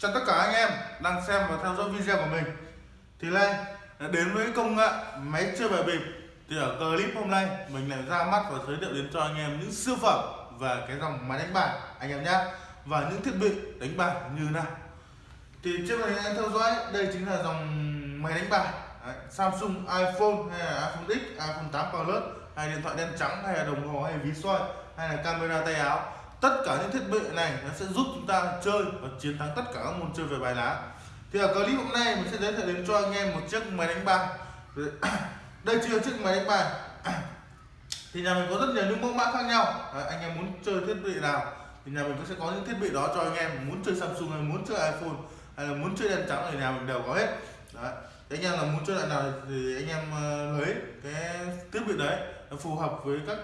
Chào tất cả anh em đang xem và theo dõi video của mình. Thì nay đến với công nghệ máy chơi bài bịp. Thì ở clip hôm nay mình lại ra mắt và giới thiệu đến cho anh em những siêu phẩm Và cái dòng máy đánh bài anh em nhé Và những thiết bị đánh bài như nào. Thì trước này anh em theo dõi đây chính là dòng máy đánh bài. Đấy, Samsung iPhone hay là iPhone X, iPhone 8 Plus hay điện thoại đen trắng hay là đồng hồ hay ví soi hay là camera tay áo tất cả những thiết bị này nó sẽ giúp chúng ta chơi và chiến thắng tất cả các môn chơi về bài lá. Thì ở clip hôm nay mình sẽ giới thiệu đến cho anh em một chiếc máy đánh bài. Đây chưa chiếc máy đánh bài. Thì nhà mình có rất nhiều những mẫu mã khác nhau. Đấy, anh em muốn chơi thiết bị nào thì nhà mình cũng sẽ có những thiết bị đó cho anh em. Muốn chơi Samsung hay muốn chơi iPhone hay là muốn chơi đèn trắng thì nhà mình đều có hết. Đấy anh em là muốn chơi loại nào thì anh em ờ, lấy cái thiết bị đấy nó phù hợp với các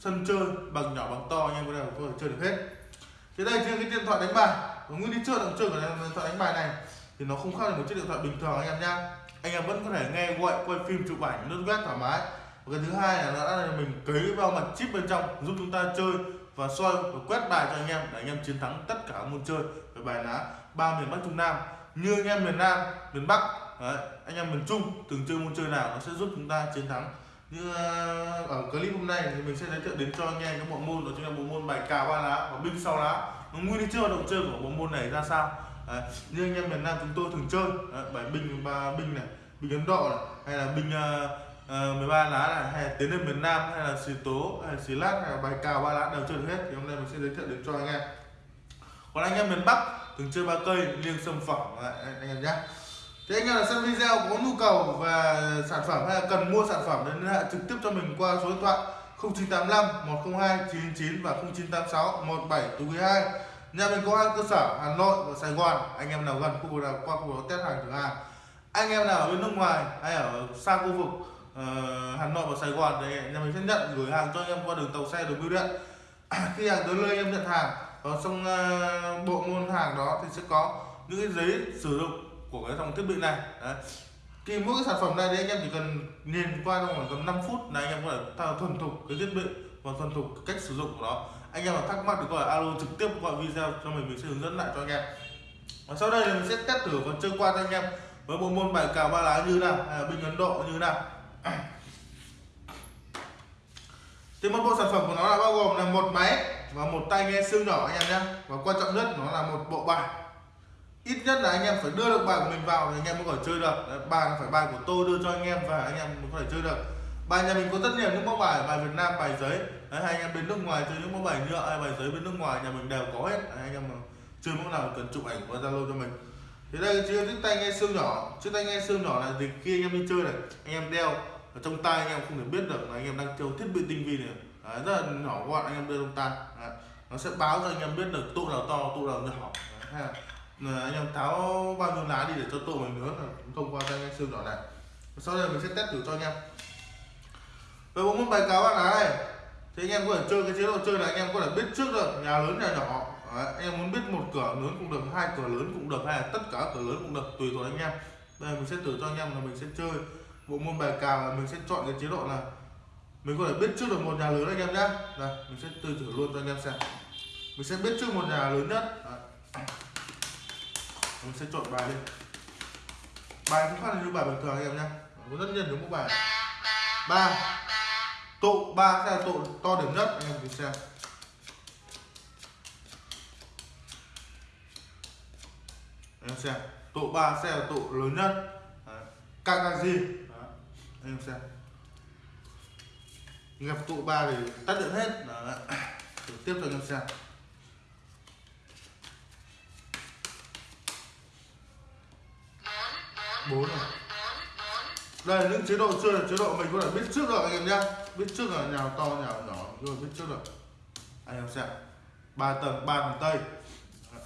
sân chơi bằng nhỏ bằng to anh em có thể có thể chơi được hết. Thế đây trên cái điện thoại đánh bài. Và nguyên lý chơi động chơi của điện thoại đánh bài này thì nó không khác là một chiếc điện thoại bình thường anh em nhá. Anh em vẫn có thể nghe gọi quay phim chụp ảnh lướt web thoải mái. Và cái thứ hai là nó đã là mình cấy vào mặt chip bên trong giúp chúng ta chơi và soi và quét bài cho anh em để anh em chiến thắng tất cả môn chơi. Về bài lá ba miền bắc trung nam. Như anh em miền nam miền bắc Đấy, anh em miền trung từng chơi môn chơi nào nó sẽ giúp chúng ta chiến thắng như ờ, ở clip hôm nay thì mình sẽ giới thiệu đến cho anh em cái bộ môn đó chính là bộ môn bài cào ba lá và binh sau lá. Nó nguyên lý chơi động chơi của bộ môn này ra sao? Đấy, như anh em miền Nam chúng tôi thường chơi. Đấy, bài binh ba binh này binh Ấn Độ này hay là binh uh, uh, 13 lá này hay là tiến lên miền Nam hay là xì tố hay là xì lát hay là bài cào ba lá đều chơi được hết. Thì hôm nay mình sẽ giới thiệu đến cho anh em. Còn anh em miền Bắc thường chơi ba cây liêng sâm phẩm. Đấy, anh em nhé thì anh em là xem video có nhu cầu về sản phẩm hay là cần mua sản phẩm thì liên hệ trực tiếp cho mình qua số điện thoại 0985 102 999 và 0986 17 2 nhà mình có hai cơ sở Hà Nội và Sài Gòn. Anh em nào gần khu vực nào qua khu vực test hàng thử hàng. Anh em nào ở bên nước ngoài hay ở xa khu vực uh, Hà Nội và Sài Gòn thì nhà mình sẽ nhận gửi hàng cho anh em qua đường tàu xe đường bưu điện. Khi hàng tới nơi em nhận hàng và trong uh, bộ môn hàng đó thì sẽ có những cái giấy sử dụng của cái dòng thiết bị này. Đấy. Thì mỗi cái sản phẩm này thì anh em chỉ cần nhìn qua trong khoảng tầm 5 phút là anh em có thể thao thuần thục cái thiết bị và thuần thục cách sử dụng của nó. Anh em mà thắc mắc thì gọi alo trực tiếp gọi video cho mình mình sẽ hướng dẫn lại cho anh em. Và sau đây là mình sẽ test thử và chơi qua cho anh em với bộ môn bài cào ba lá như nào, hay là binh ấn độ như nào. Thì một bộ sản phẩm của nó là bao gồm là một máy và một tai nghe siêu nhỏ anh em nhé. Và quan trọng nhất, nó là một bộ bài ít nhất là anh em phải đưa được bài của mình vào thì anh em mới có thể chơi được Đấy, bài phải bài của tôi đưa cho anh em và anh em mới có thể chơi được bài nhà mình có rất nhiều những mẫu bài bài Việt Nam bài giấy Đấy, hay anh em bên nước ngoài chơi những mẫu bài nhựa hay bài giấy bên nước ngoài nhà mình đều có hết Đấy, anh em chơi mẫu nào cần chụp ảnh qua Zalo cho mình thì đây chiếc chiếc tay nghe siêu nhỏ chiếc tay nghe siêu nhỏ là thì khi anh em đi chơi này anh em đeo ở trong tay anh em không thể biết được là anh em đang chơi thiết bị tinh vi này Đấy, rất là nhỏ gọn anh em đeo trong tay Đấy, nó sẽ báo cho anh em biết được tụ nào to tụ nào nhỏ Đấy, hay là anh em tháo bao nhiêu lá đi để cho tổ mình nữa. Thông qua tay xương nhỏ này. Sau đây mình sẽ test thử cho anh em. Về bộ môn bài cáo ba lá này. Thì anh em có thể chơi cái chế độ chơi này anh em có thể biết trước được nhà lớn nhà nhỏ. Đấy, anh em muốn biết một cửa lớn cũng được hai cửa lớn cũng được hay là tất cả cửa lớn cũng được tùy thuộc anh em. Đây mình sẽ thử cho anh em là mình sẽ chơi bộ môn bài cào là mình sẽ chọn cái chế độ là mình có thể biết trước được một nhà lớn anh em nhé đây mình sẽ từ thử luôn cho anh em xem. Mình sẽ biết trước một nhà lớn nhất. Đấy mình sẽ trộn bài lên bài cũng phát là như bài bình thường anh em nhé có rất nhiều những mẫu bài. Ba. Tụ ba sẽ là tụ to điểm nhất. Anh em cùng xem. Anh em xem. Tụ ba sẽ là tụ lớn nhất. Càng càng gì? Anh em xem. Gặp tụ ba thì tắt điện hết. Đấy. tiếp cho anh em xem. Bốn này. Đây là những chế độ chơi là chế độ mình có thể biết trước rồi anh em nhé biết trước là nhà to nhà nhỏ rồi biết trước rồi. Anh em xem. Ba tầng ba tầng tây.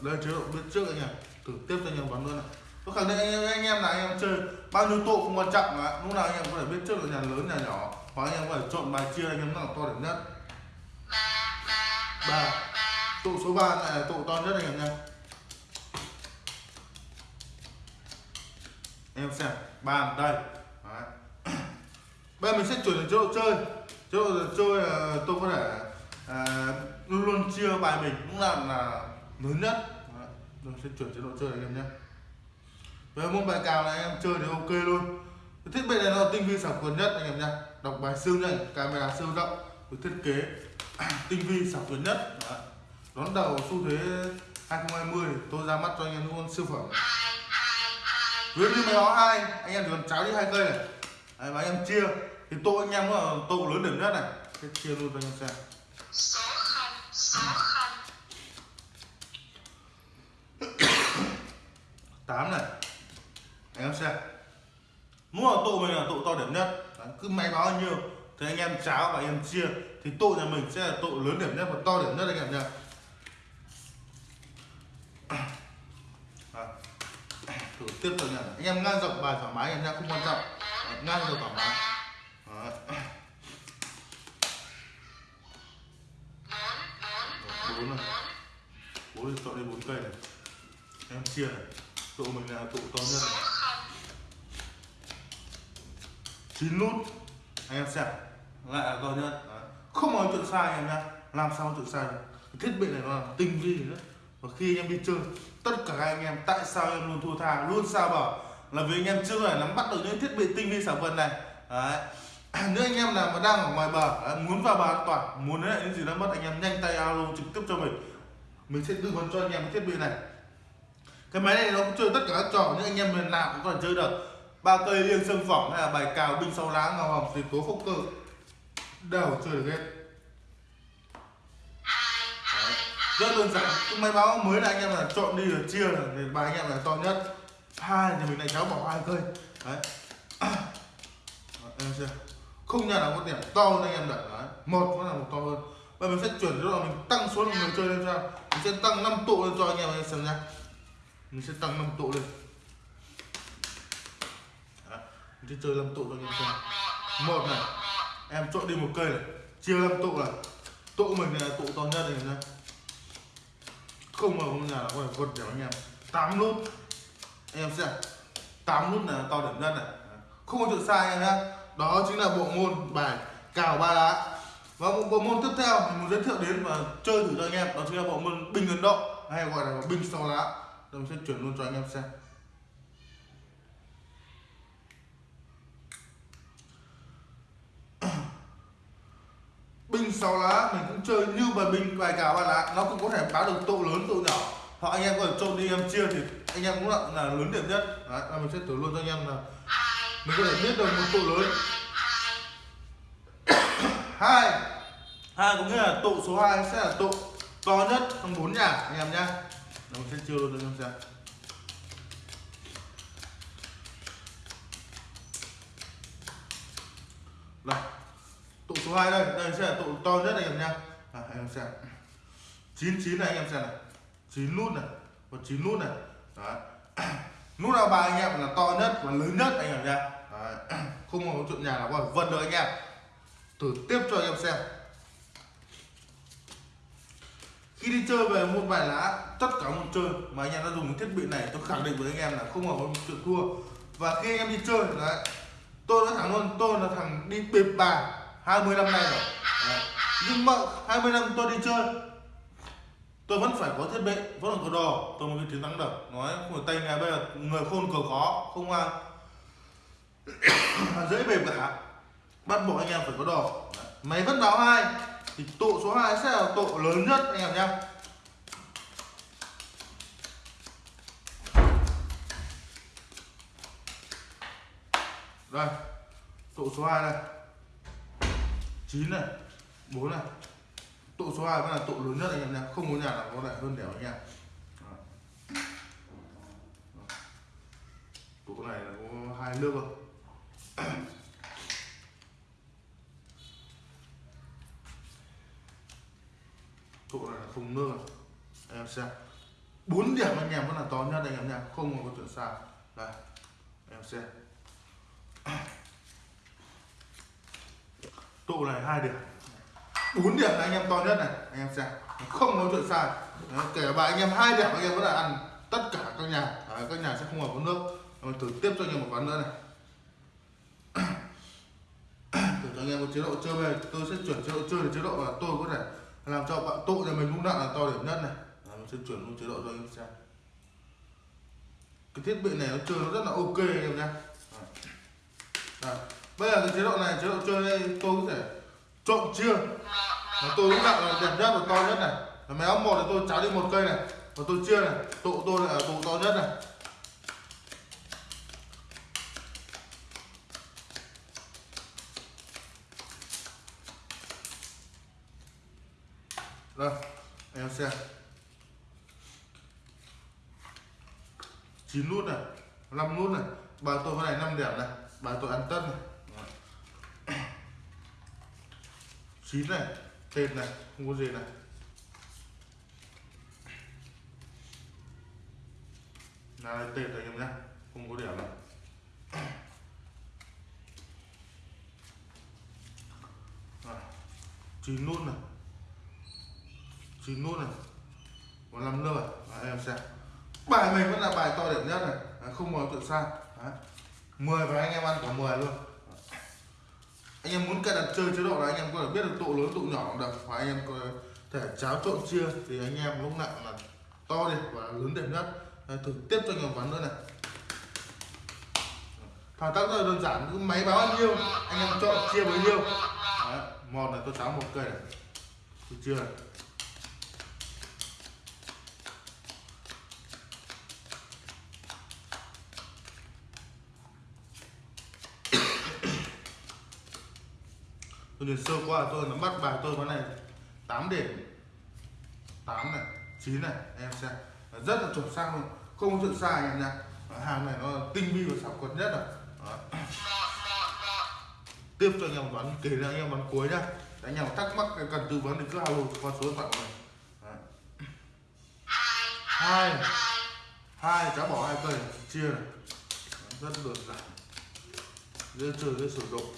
Đây chế độ biết trước anh em. Thử tiếp cho anh em bắn luôn này có khẳng định anh em, là anh em chơi bao nhiêu tụ không quan trọng mà. Lúc nào anh em có thể biết trước là nhà lớn nhà nhỏ. Hoặc anh em có thể chọn bài chia anh em nào to điểm nhất. Ba. Tụ số 3 này là tụ to nhất anh em nhé em xem bàn đây. Đấy. bây giờ mình sẽ chuyển đến chế độ chơi. Chế độ chơi là tôi có thể à, luôn luôn chia bài mình cũng là là lớn nhất. Đấy. sẽ chuyển chế độ chơi anh em nhé. Với môn bài cào này em chơi thì ok luôn. Cái thiết bị này nó tinh vi sản quyền nhất anh em nhé. Đọc bài siêu nhanh camera siêu rộng với thiết kế tinh vi sản quyền nhất. Đấy. đón đầu xu thế 2020 tôi ra mắt cho anh em luôn siêu phẩm ví như máy báo hai anh em chỉ cần cháo đi hai cây này. Đấy, và anh em chia thì tô anh em là tô lớn điểm nhất này. Thế chia luôn cho anh em xem. Tám này. Anh em xem. Mỗi là tụ mình là tụ to điểm nhất. Đấy, cứ máy báo bao nhiêu thì anh em cháo và anh em chia thì tụ nhà mình sẽ là tụ lớn điểm nhất và to điểm nhất anh em Đấy thử tiếp tục nhá anh em ngang rộng bài thoải mái anh em nhá, không quan trọng. Ờ, ngang rộng thoải mái. Ờ. Đấy. bốn này. Bốn thì chọn đi bốn cây này. Em chia này. Tụ mình là tụ to nhất này. Chín nút. Anh em xem. Lại là to nhất. Đấy. không có chuyện sai anh em nhá. Làm sao chuyện sai được. Thiết bị này nó là tinh vi nữa và khi anh em đi chơi, tất cả các anh em, tại sao em luôn thua tha, luôn sao bảo là vì anh em chưa phải nắm bắt được những thiết bị tinh vi sản vật này. Đấy. Nếu anh em nào mà đang ở ngoài bờ à, muốn vào bờ an toàn, muốn lấy lại những gì đã mất, anh em nhanh tay alo trực tiếp cho mình. Mình sẽ tư vấn cho anh em cái thiết bị này. Cái máy này nó cũng chơi tất cả các trò, những anh em miền nào cũng có thể chơi được. Ba cây liêng sâm phỏng hay là bài cào binh sau lá ngào hồng thì tố phúc cơ đều chơi được hết. Rất đơn giản. Cái máy báo mới là anh em là chọn đi rồi chia là thì bài anh em là to nhất. Hai thì mình lại cháu bỏ hai cây. Đấy. Em chưa không nhà nào có điểm to hơn anh em đặt. Đấy. Một nó là một to hơn. Và mình sẽ chuyển cho là mình tăng số lượng người chơi lên sao mình sẽ tăng 5 tụ lên cho anh em xem nha mình sẽ tăng 5 tụ lên. Đấy. mình sẽ chơi 5 tụ cho anh em xem. Một này. Em chọn đi một cây này. Chia 5 tụ này. Tụ mình là tụ to nhất này nha không mà không nhà là có thể vượt điểm anh em. 8 nút. Anh em xem. 8 nút là to điểm nhất này. Không có chuyện sai anh em nhé đó chính là bộ môn bài cào ba lá. Và bộ, bộ môn tiếp theo mình muốn giới thiệu đến và chơi thử cho anh em. Đó chính là bộ môn bình ấn độ hay gọi là bình sáu lá. Rồi mình sẽ chuyển luôn cho anh em xem. Binh sáu lá mình cũng chơi như bài binh bài cào bài lá. Nó cũng có thể báo được tụ lớn tụ nhỏ. Hoặc anh em có thể trộn đi em chia thì anh em cũng là, là lớn điểm nhất. Đấy là mình sẽ thử luôn cho anh em là mình có thể biết được một tụ lớn. Hai. Hai có nghĩa là tụ số 2 sẽ là tụ to nhất trong bốn nhà anh em nhá. Mình sẽ chia luôn cho anh em xem. Đây tụ số 2 đây. Đây sẽ là tụ to nhất anh em nha à, anh em xem. 99 này anh em xem này. 9 nút này. Và 9 nút này. Đấy. Nút nào bài anh em là to nhất và lớn nhất anh em nha đấy. không có chuyện nhà nào có vân được anh em. Thử tiếp cho anh em xem. Khi đi chơi về một bài lá tất cả một chơi mà anh em đã dùng cái thiết bị này tôi khẳng định với anh em là không có chuyện thua. Và khi anh em đi chơi đấy tôi nói thẳng luôn. Tôi là thằng đi bịp bài. 20 năm nay rồi. Đấy. nhưng mà 20 năm tôi đi chơi, tôi vẫn phải có thiết bị, vẫn là có đồ tôi mới có chiến thắng được. Nói, không phải tay ngày bây giờ người khôn cờ khó, không ai. Dễ bề cả bắt buộc anh em phải có đồ đấy. máy vẫn báo hai. Thì tụ số 2 sẽ là tụ lớn nhất, anh em nhé. Đây. Tụ số 2 đây. 9 này 4 này. Tụ số 2 vẫn là tụ lớn nhất anh em nhé không có nhà nào có lại hơn đẻo anh em. Tụ này là có hai nước rồi tụ này là không nước rồi. Anh em xem. Bốn điểm anh em vẫn là to nhất anh em nha, không có chuyện xa. Đây, em xem. tụ này hai điểm. Bốn điểm là anh em to nhất này anh em xem. Không có chuyện sai. Đấy, kể cả anh em hai điểm anh em vẫn là ăn tất cả các nhà. Đấy, các nhà sẽ không có nước. Mình thử tiếp cho anh em một ván nữa này. Thử cho anh em một chế độ chơi về. Tôi sẽ chuyển chế độ chơi để chế độ là tôi có thể làm cho bạn tụ nhà mình cũng nặng là to điểm nhất này. Đấy, mình sẽ chuyển luôn chế độ cho anh em xem. Cái thiết bị này nó chơi nó rất là ok anh em nha Đấy bây giờ cái chế độ này, chế độ chơi đây, tôi có thể trộn chia và tôi lúc nào là đẹp nhất và to nhất này. Và máy óc một thì tôi cháo đi một cây này. Và tôi chia này tụ tôi là tụ to nhất này. Đây, em xem. Chín nút này 5 nút này. Bài tôi cái này 5 điểm này. Bài tôi ăn tất này. Chín này tên này không có gì này. Là đây tên này em nhé không có điểm này. Rồi, chín nút này. Chín nút này. Có năm nước rồi. Đấy, em xem. Bài mình vẫn là bài to điểm nhất này. Đấy, không có tự sai Đấy. 10 và anh em ăn cả 10 luôn anh em muốn cài đặt chơi chế độ là anh em có thể biết được tụ lớn tụ nhỏ cũng được. Và anh em có thể cháo trộn chia. Thì anh em lúc nào là to đi và lớn đẹp nhất. Thử tiếp cho anh em ván nữa này. Thao tác rất là đơn giản. Cứ máy báo bao nhiêu anh em chọn chia bấy nhiêu. Đấy, một này tôi cháo một cây này. Tôi chia này. Tôi nhìn sơ qua tôi nó bắt bài tôi con này 8 điểm. 8 này 9 này, em xem. Rất là chuẩn xác luôn. Không có chuyện sai anh em nha. Hàng này nó tinh vi và xảo quật nhất rồi. Đó. tiếp cho anh em bán kể ra anh em bán cuối nhá. Anh em thắc mắc cần tư vấn thì cứ alo qua số điện thoại của mình. Hai. Hai. Cháu bỏ hai cây, chia này. Rất đơn giản. Dễ chơi, dễ sử dụng.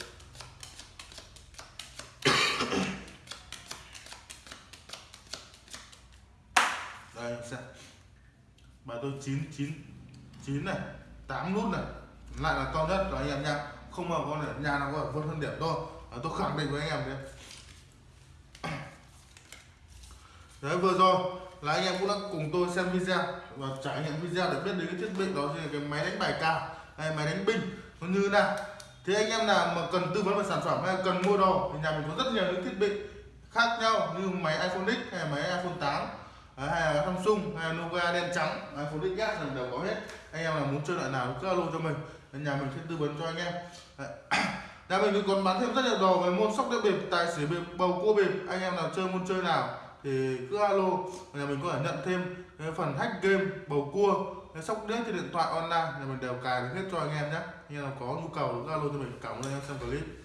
Đây xem. Bài tôi chín chín chín này tám nút này. Lại là to nhất rồi anh em nha. Không mà con này nhà nào có thể vượt hơn điểm thôi. À, tôi khẳng định với anh em đấy. Đấy vừa rồi là anh em cũng đã cùng tôi xem video và trải nghiệm video để biết đến cái thiết bị đó là cái máy đánh bài cao hay máy đánh binh nó như thế nào. Thì anh em nào mà cần tư vấn về sản phẩm hay cần mua đồ thì nhà mình có rất nhiều những thiết bị khác nhau như máy iPhone X hay máy iPhone 8 Đấy, hay là Samsung hay là Nokia đen trắng. iPhone XS là đều có hết. Anh em nào muốn chơi loại nào cứ alo cho mình. Nhà mình sẽ tư vấn cho anh em. Đấy. nhà mình còn bán thêm rất nhiều đồ về môn sóc đĩa bịp tài xỉu bịp bầu cua bịp. Anh em nào chơi môn chơi nào thì cứ alo. Nhà mình có thể nhận thêm cái phần hack game bầu cua sóc đĩa trên điện thoại online. Nhà mình đều cài được hết cho anh em nhé anh em nào có nhu cầu cứ alo cho mình. Cảm ơn anh em xem clip.